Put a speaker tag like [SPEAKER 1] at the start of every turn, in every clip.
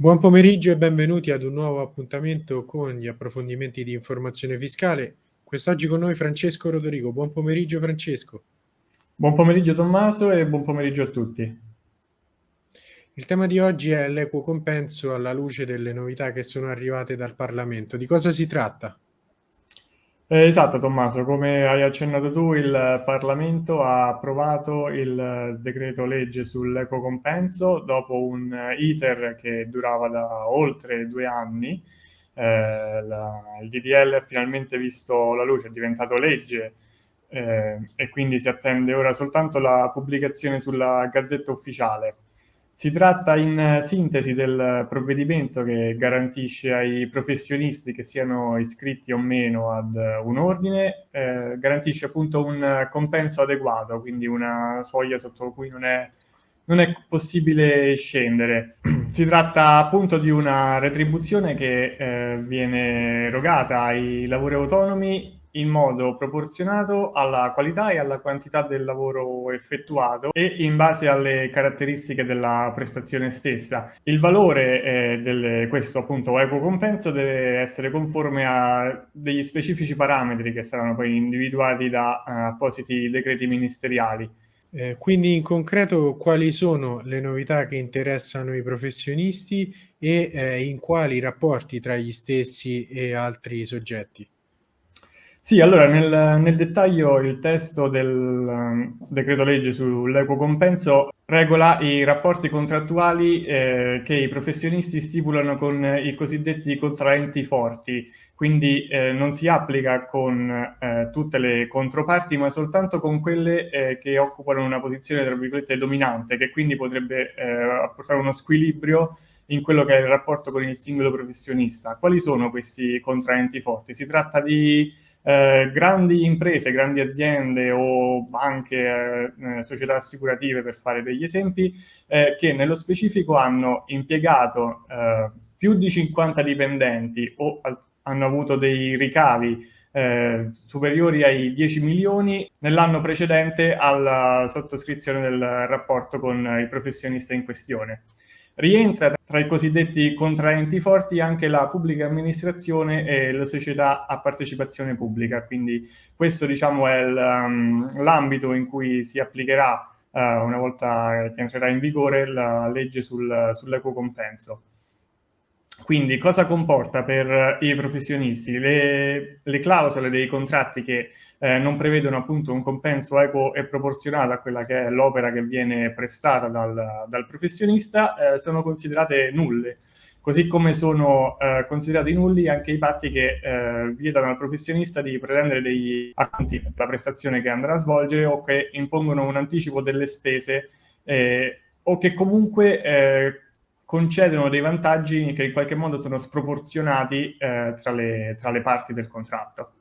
[SPEAKER 1] Buon pomeriggio e benvenuti ad un nuovo appuntamento con gli approfondimenti di informazione fiscale. Quest'oggi con noi Francesco Rodorigo. Buon pomeriggio Francesco.
[SPEAKER 2] Buon pomeriggio Tommaso e buon pomeriggio a tutti.
[SPEAKER 1] Il tema di oggi è l'equo compenso alla luce delle novità che sono arrivate dal Parlamento. Di cosa si tratta?
[SPEAKER 2] Eh, esatto Tommaso, come hai accennato tu il Parlamento ha approvato il decreto legge sull'equo compenso dopo un iter che durava da oltre due anni. Eh, la, il DDL ha finalmente visto la luce, è diventato legge eh, e quindi si attende ora soltanto la pubblicazione sulla Gazzetta Ufficiale. Si tratta in sintesi del provvedimento che garantisce ai professionisti che siano iscritti o meno ad un ordine, eh, garantisce appunto un compenso adeguato, quindi una soglia sotto cui non è, non è possibile scendere. Si tratta appunto di una retribuzione che eh, viene erogata ai lavori autonomi in modo proporzionato alla qualità e alla quantità del lavoro effettuato e in base alle caratteristiche della prestazione stessa. Il valore eh, di questo appunto equo compenso deve essere conforme a degli specifici parametri che saranno poi individuati da uh, appositi decreti ministeriali.
[SPEAKER 1] Eh, quindi in concreto quali sono le novità che interessano i professionisti e eh, in quali rapporti tra gli stessi e altri soggetti?
[SPEAKER 2] Sì, allora nel, nel dettaglio il testo del um, decreto legge sull'equo compenso regola i rapporti contrattuali eh, che i professionisti stipulano con i cosiddetti contraenti forti, quindi eh, non si applica con eh, tutte le controparti, ma soltanto con quelle eh, che occupano una posizione, tra virgolette, dominante, che quindi potrebbe eh, apportare uno squilibrio in quello che è il rapporto con il singolo professionista. Quali sono questi contraenti forti? Si tratta di eh, grandi imprese, grandi aziende o banche, eh, società assicurative per fare degli esempi, eh, che nello specifico hanno impiegato eh, più di 50 dipendenti o hanno avuto dei ricavi eh, superiori ai 10 milioni nell'anno precedente alla sottoscrizione del rapporto con il professionista in questione. Rientra tra i cosiddetti contraenti forti anche la pubblica amministrazione e le società a partecipazione pubblica, quindi questo diciamo è um, l'ambito in cui si applicherà uh, una volta che entrerà in vigore la legge sul, sull'equo compenso. Quindi cosa comporta per i professionisti? Le, le clausole dei contratti che eh, non prevedono appunto un compenso equo e proporzionato a quella che è l'opera che viene prestata dal, dal professionista, eh, sono considerate nulle. Così come sono eh, considerati nulli anche i patti che eh, vietano al professionista di pretendere degli acconti per la prestazione che andrà a svolgere o che impongono un anticipo delle spese eh, o che comunque eh, concedono dei vantaggi che in qualche modo sono sproporzionati eh, tra, le, tra le parti del contratto.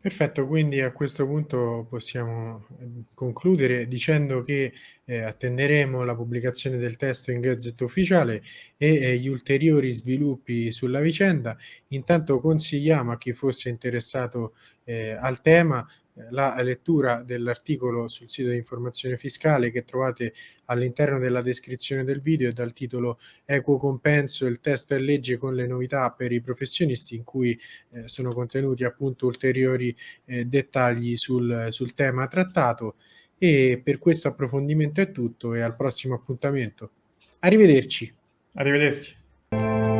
[SPEAKER 1] Perfetto, quindi a questo punto possiamo ehm, concludere dicendo che eh, attenderemo la pubblicazione del testo in Gazzetta Ufficiale e eh, gli ulteriori sviluppi sulla vicenda. Intanto consigliamo a chi fosse interessato eh, al tema la lettura dell'articolo sul sito di informazione fiscale che trovate all'interno della descrizione del video dal titolo Equo compenso, il testo e legge con le novità per i professionisti in cui eh, sono contenuti appunto ulteriori eh, dettagli sul, sul tema trattato e per questo approfondimento è tutto e al prossimo appuntamento. Arrivederci.
[SPEAKER 2] Arrivederci.